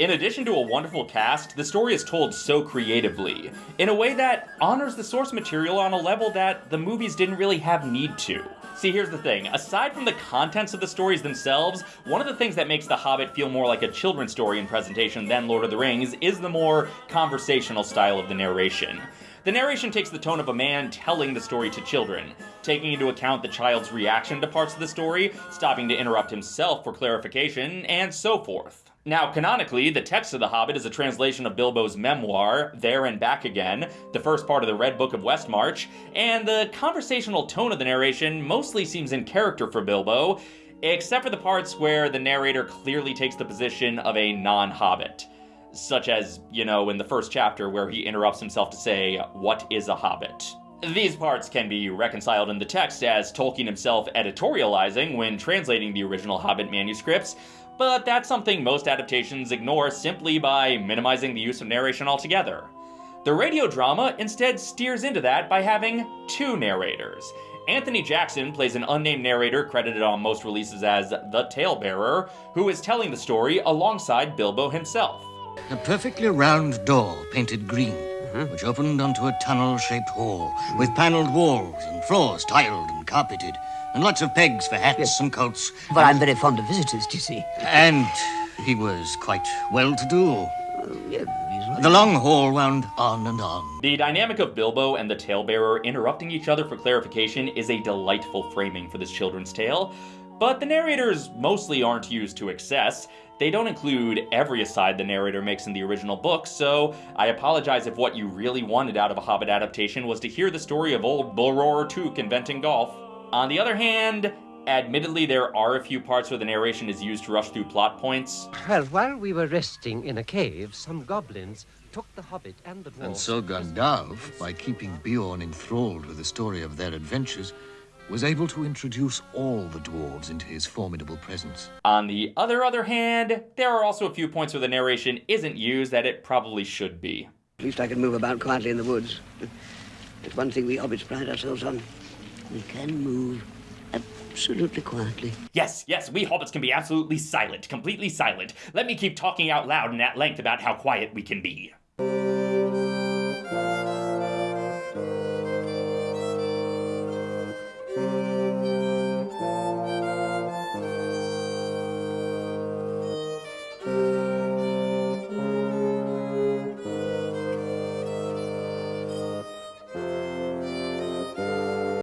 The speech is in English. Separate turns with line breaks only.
In addition to a wonderful cast, the story is told so creatively, in a way that honors the source material on a level that the movies didn't really have need to. See, here's the thing. Aside from the contents of the stories themselves, one of the things that makes The Hobbit feel more like a children's story in presentation than Lord of the Rings is the more conversational style of the narration. The narration takes the tone of a man telling the story to children, taking into account the child's reaction to parts of the story, stopping to interrupt himself for clarification, and so forth. Now, canonically, the text of The Hobbit is a translation of Bilbo's memoir, There and Back Again, the first part of the Red Book of Westmarch, and the conversational tone of the narration mostly seems in character for Bilbo, except for the parts where the narrator clearly takes the position of a non hobbit such as, you know, in the first chapter where he interrupts himself to say, What is a hobbit? These parts can be reconciled in the text as Tolkien himself editorializing when translating the original Hobbit manuscripts, but that's something most adaptations ignore simply by minimizing the use of narration altogether. The radio drama instead steers into that by having two narrators. Anthony Jackson plays an unnamed narrator credited on most releases as the talebearer, who is telling the story alongside Bilbo himself.
A perfectly round door painted green, mm-hmm. which opened onto a tunnel-shaped hall with panelled walls and floors tiled and carpeted, and lots of pegs for hats yes. and coats.
Well, I'm very fond of visitors, do you see?
And he was quite well-to-do. Uh,
yeah,
the long hall wound on and on.
The dynamic of Bilbo and the talebearer interrupting each other for clarification is a delightful framing for this children's tale, but the narrators mostly aren't used to excess. They don't include every aside the narrator makes in the original book, so I apologize if what you really wanted out of a Hobbit adaptation was to hear the story of old Bullroarer Took inventing golf. On the other hand, Admittedly, there are a few parts where the narration is used to rush through plot points.
Well, while we were resting in a cave, some goblins took the hobbit and the dwarf.
And so Gandalf, by keeping Beorn enthralled with the story of their adventures, was able to introduce all the dwarves into his formidable presence.
On the other other hand, there are also a few points where the narration isn't used that it probably should be.
At least I can move about quietly in the woods. It's one thing we hobbits pride ourselves on. We can move absolutely quietly.
Yes, yes, we hobbits can be absolutely silent, completely silent. Let me keep talking out loud and at length about how quiet we can be.